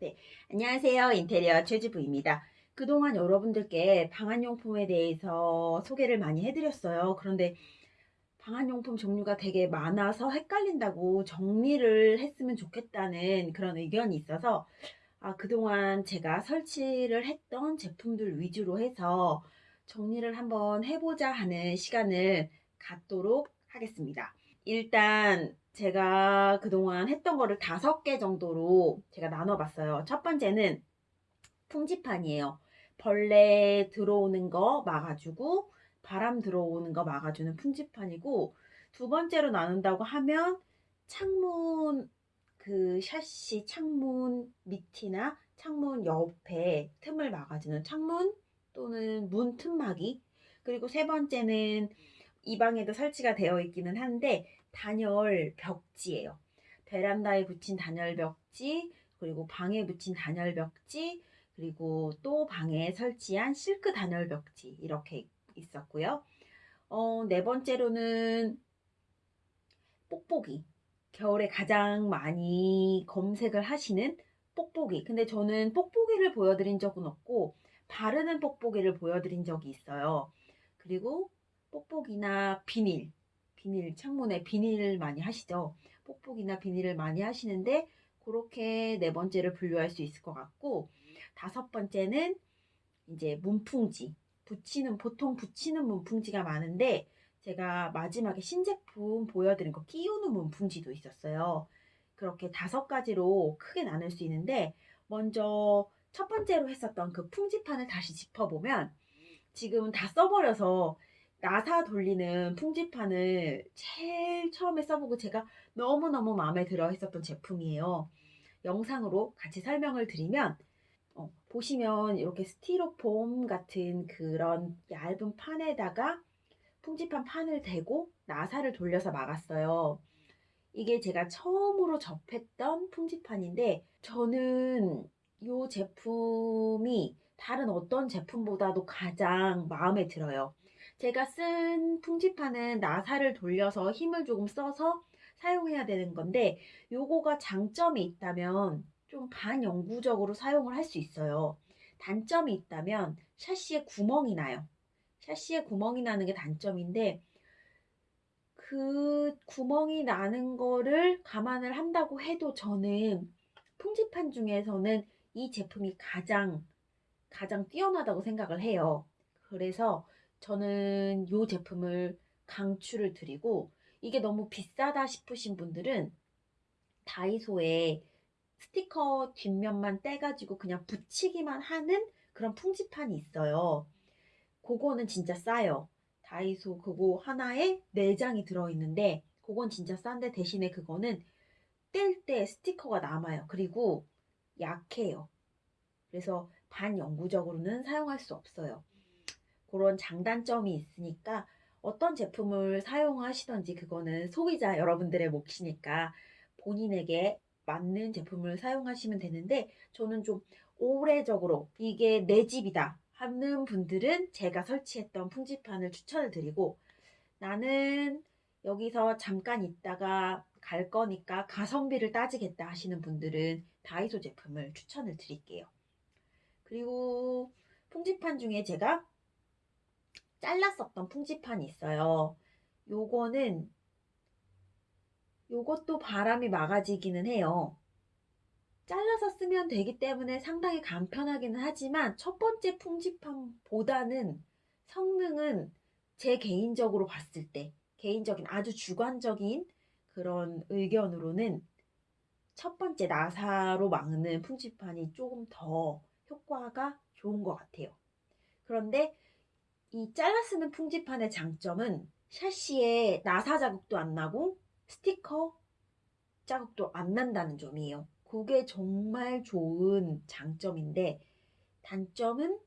네, 안녕하세요. 인테리어 최주부입니다. 그동안 여러분들께 방한용품에 대해서 소개를 많이 해드렸어요. 그런데 방한용품 종류가 되게 많아서 헷갈린다고 정리를 했으면 좋겠다는 그런 의견이 있어서 아, 그동안 제가 설치를 했던 제품들 위주로 해서 정리를 한번 해보자 하는 시간을 갖도록 하겠습니다. 일단 제가 그동안 했던 거를 다섯 개 정도로 제가 나눠봤어요. 첫 번째는 풍지판이에요. 벌레 들어오는 거 막아주고 바람 들어오는 거 막아주는 풍지판이고 두 번째로 나눈다고 하면 창문 그 샤시 창문 밑이나 창문 옆에 틈을 막아주는 창문 또는 문 틈막이 그리고 세 번째는 이 방에도 설치가 되어 있기는 한데 단열 벽지예요. 베란다에 붙인 단열 벽지, 그리고 방에 붙인 단열 벽지, 그리고 또 방에 설치한 실크 단열 벽지 이렇게 있었고요. 어, 네 번째로는 뽁뽁이. 겨울에 가장 많이 검색을 하시는 뽁뽁이. 근데 저는 뽁뽁이를 보여드린 적은 없고 바르는 뽁뽁이를 보여드린 적이 있어요. 그리고 뽁뽁이나 비닐. 비닐, 창문에 비닐 많이 하시죠. 뽁뽁이나 비닐을 많이 하시는데 그렇게 네 번째를 분류할 수 있을 것 같고 다섯 번째는 이제 문풍지. 붙이는 보통 붙이는 문풍지가 많은데 제가 마지막에 신제품 보여드린 거 끼우는 문풍지도 있었어요. 그렇게 다섯 가지로 크게 나눌 수 있는데 먼저 첫 번째로 했었던 그 풍지판을 다시 짚어보면 지금은 다 써버려서 나사 돌리는 풍지판을 제일 처음에 써보고 제가 너무너무 마음에 들어 했었던 제품이에요. 영상으로 같이 설명을 드리면 어, 보시면 이렇게 스티로폼 같은 그런 얇은 판에다가 풍지판 판을 대고 나사를 돌려서 막았어요. 이게 제가 처음으로 접했던 풍지판인데 저는 이 제품이 다른 어떤 제품보다도 가장 마음에 들어요. 제가 쓴 풍지판은 나사를 돌려서 힘을 조금 써서 사용해야 되는 건데 요거가 장점이 있다면 좀 반영구적으로 사용을 할 수 있어요. 단점이 있다면 샤시에 구멍이 나요. 샤시에 구멍이 나는 게 단점인데 그 구멍이 나는 거를 감안을 한다고 해도 저는 풍지판 중에서는 이 제품이 가장 가장 뛰어나다고 생각을 해요. 그래서 저는 이 제품을 강추를 드리고 이게 너무 비싸다 싶으신 분들은 다이소에 스티커 뒷면만 떼가지고 그냥 붙이기만 하는 그런 풍지판이 있어요. 그거는 진짜 싸요. 다이소 그거 하나에 4장이 들어있는데 그건 진짜 싼데 대신에 그거는 뗄 때 스티커가 남아요. 그리고 약해요. 그래서 반영구적으로는 사용할 수 없어요. 그런 장단점이 있으니까 어떤 제품을 사용하시던지 그거는 소비자 여러분들의 몫이니까 본인에게 맞는 제품을 사용하시면 되는데 저는 좀 오래적으로 이게 내 집이다 하는 분들은 제가 설치했던 풍지판을 추천을 드리고 나는 여기서 잠깐 있다가 갈 거니까 가성비를 따지겠다 하시는 분들은 다이소 제품을 추천을 드릴게요. 그리고 풍지판 중에 제가 잘랐었던 풍지판이 있어요. 요거는 요것도 바람이 막아지기는 해요. 잘라서 쓰면 되기 때문에 상당히 간편하기는 하지만 첫 번째 풍지판보다는 성능은 제 개인적으로 봤을 때 개인적인 아주 주관적인 그런 의견으로는 첫 번째 나사로 막는 풍지판이 조금 더 효과가 좋은 것 같아요. 그런데 이 잘라 쓰는 풍지판의 장점은 샤시에 나사 자국도 안 나고 스티커 자국도 안 난다는 점이에요. 그게 정말 좋은 장점인데 단점은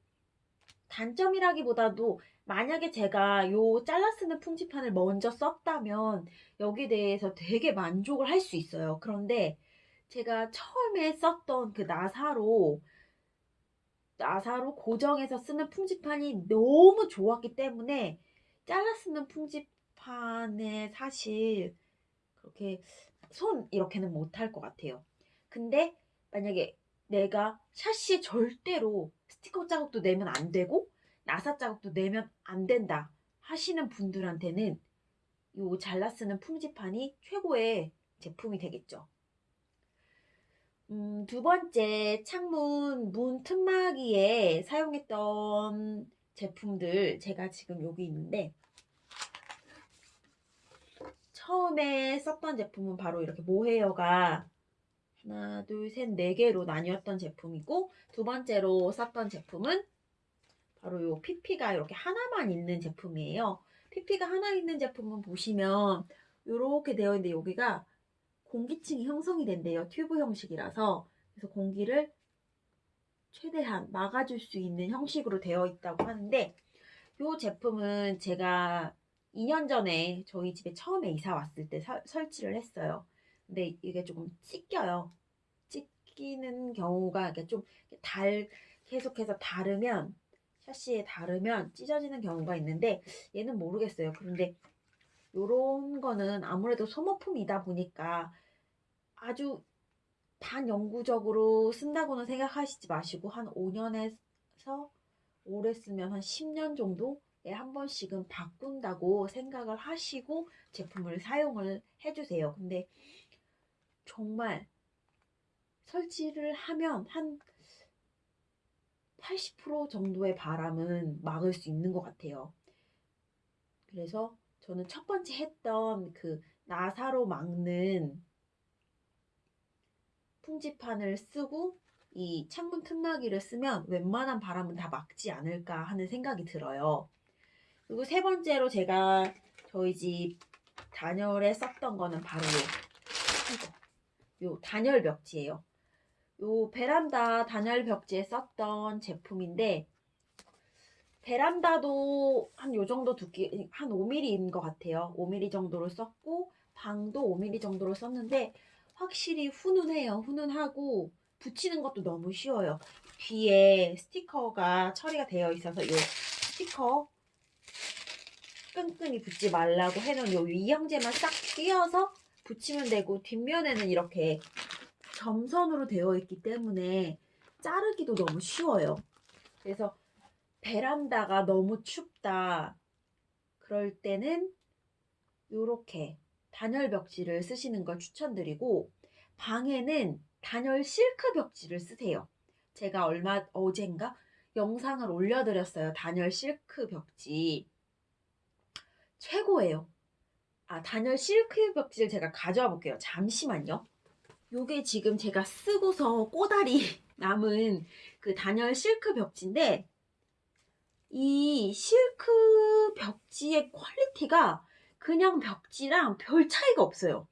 단점이라기보다도 만약에 제가 요 잘라 쓰는 풍지판을 먼저 썼다면 여기에 대해서 되게 만족을 할 수 있어요. 그런데 제가 처음에 썼던 그 나사로 나사로 고정해서 쓰는 풍지판이 너무 좋았기 때문에 잘라 쓰는 풍지판에 사실 그렇게 손 이렇게는 못할 것 같아요. 근데 만약에 내가 샤시에 절대로 스티커 자국도 내면 안 되고 나사 자국도 내면 안 된다 하시는 분들한테는 요 잘라 쓰는 풍지판이 최고의 제품이 되겠죠. 음, 두 번째 창문 문 틈막이에 사용했던 제품들 제가 지금 여기 있는데 처음에 썼던 제품은 바로 이렇게 모헤어가 하나, 둘, 셋, 네 개로 나뉘었던 제품이고 두 번째로 썼던 제품은 바로 요 피피가 이렇게 하나만 있는 제품이에요. 피피가 하나 있는 제품은 보시면 이렇게 되어 있는데 여기가 공기층이 형성이 된대요. 튜브 형식이라서 그래서 공기를 최대한 막아줄 수 있는 형식으로 되어 있다고 하는데 이 제품은 제가 2년 전에 저희 집에 처음에 이사 왔을 때 사- 설치를 했어요. 근데 이게 조금 찢겨요. 찢기는 경우가 이렇게 좀 달, 계속해서 다르면, 샤시에 다르면 찢어지는 경우가 있는데, 얘는 모르겠어요. 그런데 요런 거는 아무래도 소모품이다 보니까 아주 반영구적으로 쓴다고는 생각하시지 마시고, 한 5년에서 오래 쓰면 한 10년 정도에 한 번씩은 바꾼다고 생각을 하시고 제품을 사용을 해주세요. 근데 정말 설치를 하면 한 80% 정도의 바람은 막을 수 있는 것 같아요. 그래서 저는 첫 번째 했던 그 나사로 막는 풍지판을 쓰고 이 창문 틈막이를 쓰면 웬만한 바람은 다 막지 않을까 하는 생각이 들어요. 그리고 세 번째로 제가 저희 집 단열에 썼던 거는 바로 요, 요 단열 벽지예요. 요 베란다 단열 벽지에 썼던 제품인데 베란다도 한 요 정도 두께 한 5mm인 것 같아요. 5mm 정도로 썼고 방도 5mm 정도로 썼는데 확실히 훈훈해요. 훈훈하고 붙이는 것도 너무 쉬워요. 뒤에 스티커가 처리가 되어 있어서 이 스티커 끈끈이 붙지 말라고 해놓은 요 이형제만 싹 띄어서 붙이면 되고 뒷면에는 이렇게 점선으로 되어 있기 때문에 자르기도 너무 쉬워요. 그래서 베란다가 너무 춥다. 그럴 때는 이렇게 단열 벽지를 쓰시는 걸 추천드리고 방에는 단열 실크 벽지를 쓰세요. 제가 얼마 어젠가 영상을 올려드렸어요. 단열 실크 벽지. 최고예요. 아, 단열 실크 벽지를 제가 가져와 볼게요. 잠시만요. 요게 지금 제가 쓰고서 꼬다리 남은 그 단열 실크 벽지인데 이 실크 벽지의 퀄리티가 그냥 벽지랑 별 차이가 없어요.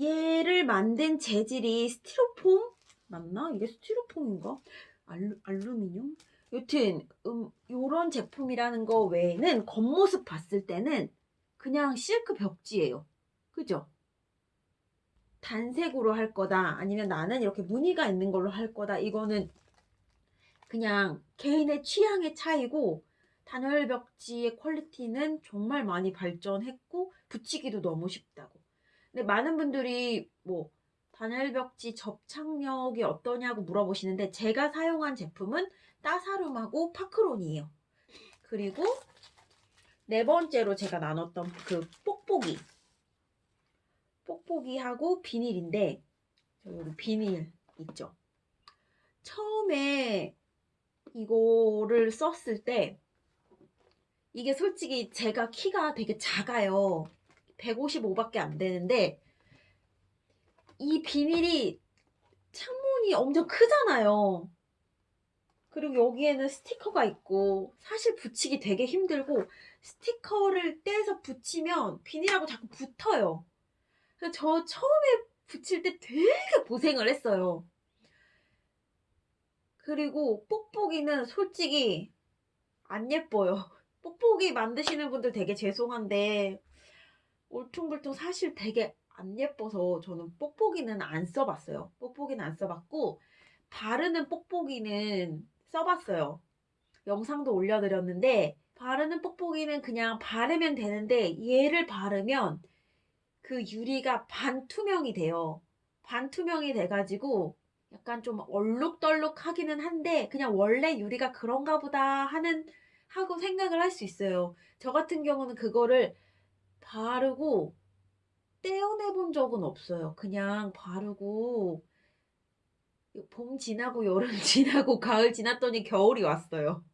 얘를 만든 재질이 스티로폼 맞나? 이게 스티로폼인가? 알루, 알루미늄? 여튼 음, 요런 제품이라는 거 외에는 겉모습 봤을 때는 그냥 실크 벽지예요. 그죠? 단색으로 할 거다 아니면 나는 이렇게 무늬가 있는 걸로 할 거다 이거는 그냥 개인의 취향의 차이고 단열 벽지의 퀄리티는 정말 많이 발전했고 붙이기도 너무 쉽다고. 근데 많은 분들이 뭐 단열 벽지 접착력이 어떠냐고 물어보시는데 제가 사용한 제품은 따사룸하고 파크론이에요. 그리고 네 번째로 제가 나눴던 그 뽁뽁이. 뽁뽁이하고 비닐인데 여기 비닐 있죠. 처음에 이거를 썼을 때 이게 솔직히 제가 키가 되게 작아요. 155밖에 안 되는데 이 비닐이 창문이 엄청 크잖아요. 그리고 여기에는 스티커가 있고 사실 붙이기 되게 힘들고 스티커를 떼서 붙이면 비닐하고 자꾸 붙어요. 저 처음에 붙일 때 되게 고생을 했어요. 그리고 뽁뽁이는 솔직히 안 예뻐요. 뽁뽁이 만드시는 분들 되게 죄송한데 울퉁불퉁 사실 되게 안 예뻐서 저는 뽁뽁이는 안 써봤어요. 뽁뽁이는 안 써봤고 바르는 뽁뽁이는 써봤어요. 영상도 올려드렸는데 바르는 뽁뽁이는 그냥 바르면 되는데 얘를 바르면 그 유리가 반투명이 돼요. 반투명이 돼가지고 약간 좀 얼룩덜룩하기는 한데 그냥 원래 유리가 그런가 보다 하는 하고 생각을 할 수 있어요. 저 같은 경우는 그거를 바르고 떼어내 본 적은 없어요. 그냥 바르고 봄 지나고 여름 지나고 가을 지났더니 겨울이 왔어요.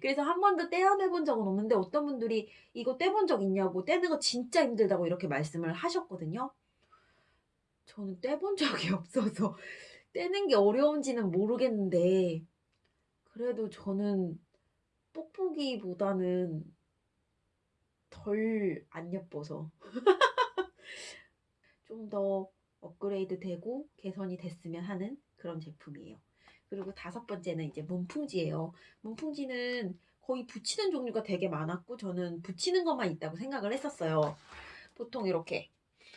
그래서 한 번도 떼어내 본 적은 없는데 어떤 분들이 이거 떼본 적 있냐고 떼는 거 진짜 힘들다고 이렇게 말씀을 하셨거든요. 저는 떼본 적이 없어서 떼는 게 어려운지는 모르겠는데 그래도 저는 뽁뽁이보다는 덜 안 예뻐서 좀 더 업그레이드 되고 개선이 됐으면 하는 그런 제품이에요. 그리고 다섯 번째는 이제 문풍지예요. 문풍지는 거의 붙이는 종류가 되게 많았고 저는 붙이는 것만 있다고 생각을 했었어요. 보통 이렇게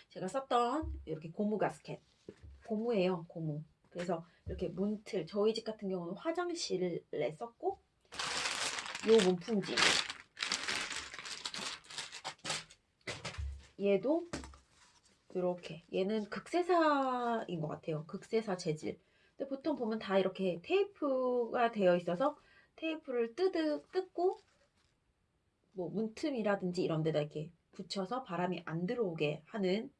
제가 썼던 이렇게 고무 가스켓 고무예요 고무 그래서 이렇게 문틀 저희 집 같은 경우는 화장실에 썼고 요 문풍지. 얘도 이렇게. 얘는 극세사인 것 같아요. 극세사 재질. 근데 보통 보면 다 이렇게 테이프가 되어 있어서 테이프를 뜯으, 뜯고 뭐 문틈이라든지 이런 데다 이렇게 붙여서 바람이 안 들어오게 하는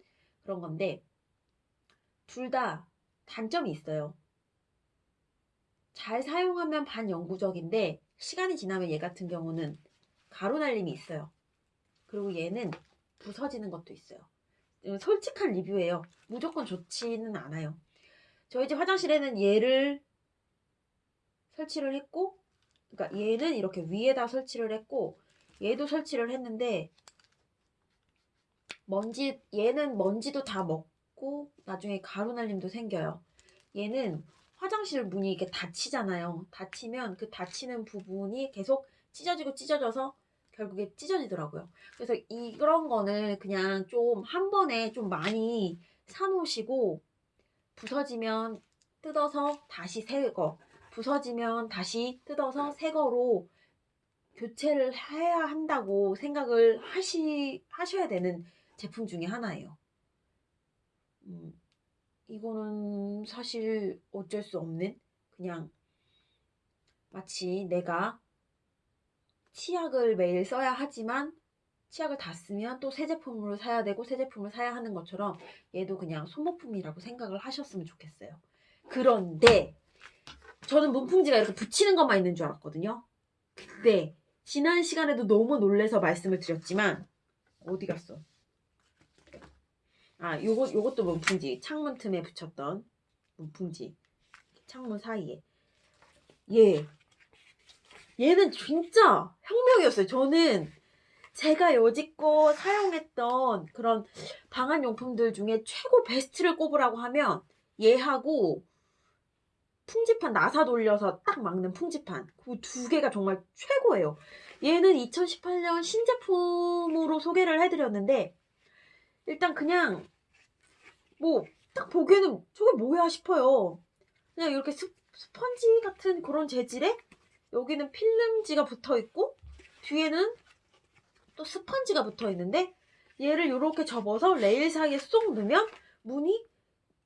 그런 건데 둘 다 단점이 있어요. 잘 사용하면 반영구적인데 시간이 지나면 얘 같은 경우는 가루 날림이 있어요. 그리고 얘는 부서지는 것도 있어요. 솔직한 리뷰예요. 무조건 좋지는 않아요. 저희 집 화장실에는 얘를 설치를 했고 그러니까 얘는 이렇게 위에다 설치를 했고 얘도 설치를 했는데 먼지 얘는 먼지도 다 먹고 나중에 가루 날림도 생겨요. 얘는 화장실 문이 이렇게 닫히잖아요. 닫히면 그 닫히는 부분이 계속 찢어지고 찢어져서 결국에 찢어지더라고요. 그래서 이런 거는 그냥 좀 한 번에 좀 많이 사놓으시고 부서지면 뜯어서 다시 새 거 부서지면 다시 뜯어서 새 거로 교체를 해야 한다고 생각을 하시, 하셔야 되는 제품 중에 하나예요. 음, 이거는 사실 어쩔 수 없는 그냥 마치 내가 치약을 매일 써야 하지만 치약을 다 쓰면 또 새 제품으로 사야 되고 새 제품을 사야 하는 것처럼 얘도 그냥 소모품이라고 생각을 하셨으면 좋겠어요. 그런데 저는 문풍지가 이렇게 붙이는 것만 있는 줄 알았거든요. 네. 지난 시간에도 너무 놀래서 말씀을 드렸지만 어디 갔어? 아, 요거 요것도 문풍지. 창문 틈에 붙였던 문풍지. 창문 사이에. 얘. 얘는 진짜 혁명이었어요. 저는 제가 여지껏 사용했던 그런 방한 용품들 중에 최고 베스트를 꼽으라고 하면 얘하고 풍지판 나사 돌려서 딱 막는 풍지판 그 두 개가 정말 최고예요. 얘는 2018년 신제품으로 소개를 해드렸는데 일단 그냥 뭐 딱 보기에는 저게 뭐야 싶어요. 그냥 이렇게 스, 스펀지 같은 그런 재질에 여기는 필름지가 붙어 있고 뒤에는 또 스펀지가 붙어 있는데 얘를 이렇게 접어서 레일 사이에 쏙 넣으면 문이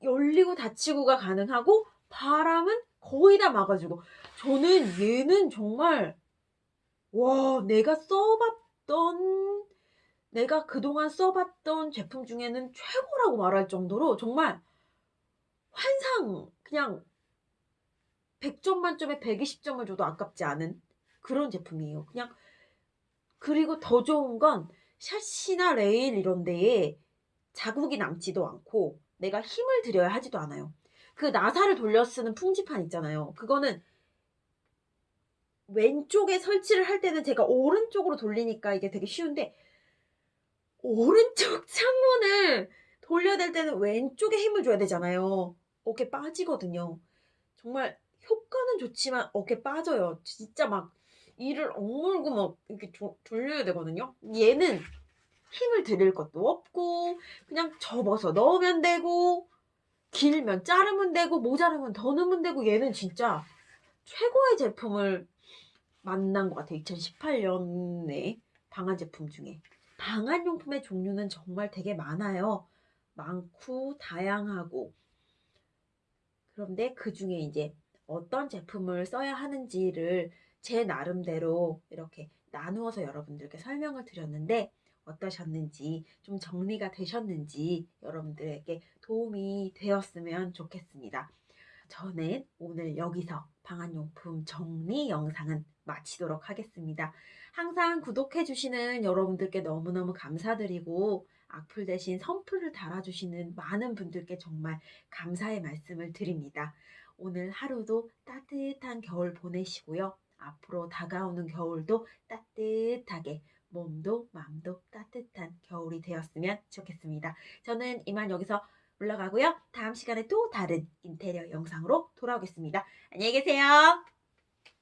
열리고 닫히고가 가능하고 바람은 거의 다 막아주고 저는 얘는 정말 와 내가 써봤던 내가 그동안 써봤던 제품 중에는 최고라고 말할 정도로 정말 환상 그냥 100점 만점에 120점을 줘도 아깝지 않은 그런 제품이에요. 그냥 그리고 더 좋은 건 샷이나 레일 이런 데에 자국이 남지도 않고 내가 힘을 들여야 하지도 않아요. 그 나사를 돌려 쓰는 풍지판 있잖아요. 그거는 왼쪽에 설치를 할 때는 제가 오른쪽으로 돌리니까 이게 되게 쉬운데 오른쪽 창문을 돌려야 될 때는 왼쪽에 힘을 줘야 되잖아요. 어깨 빠지거든요. 정말 효과는 좋지만 어깨 빠져요. 진짜 막 이를 억물고 막 이렇게 조, 돌려야 되거든요. 얘는 힘을 들일 것도 없고 그냥 접어서 넣으면 되고 길면 자르면 되고 모자르면 더 넣으면 되고 얘는 진짜 최고의 제품을 만난 것 같아요. 2018년에 방한 제품 중에. 방한용품의 종류는 정말 되게 많아요. 많고 다양하고 그런데 그 중에 이제 어떤 제품을 써야 하는지를 제 나름대로 이렇게 나누어서 여러분들께 설명을 드렸는데 어떠셨는지 좀 정리가 되셨는지 여러분들에게 도움이 되었으면 좋겠습니다. 저는 오늘 여기서 방한용품 정리 영상은 마치도록 하겠습니다. 항상 구독해주시는 여러분들께 너무너무 감사드리고 악플 대신 선플을 달아주시는 많은 분들께 정말 감사의 말씀을 드립니다. 오늘 하루도 따뜻한 겨울 보내시고요. 앞으로 다가오는 겨울도 따뜻하게 몸도 마음도 따뜻한 겨울이 되었으면 좋겠습니다. 저는 이만 여기서 올라가고요. 다음 시간에 또 다른 인테리어 영상으로 돌아오겠습니다. 안녕히 계세요.